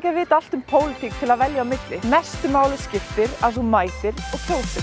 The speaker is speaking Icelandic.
ekki að vita allt um pólitík til að velja á milli. Mestu máli skiptir að þú mætir og kjósir.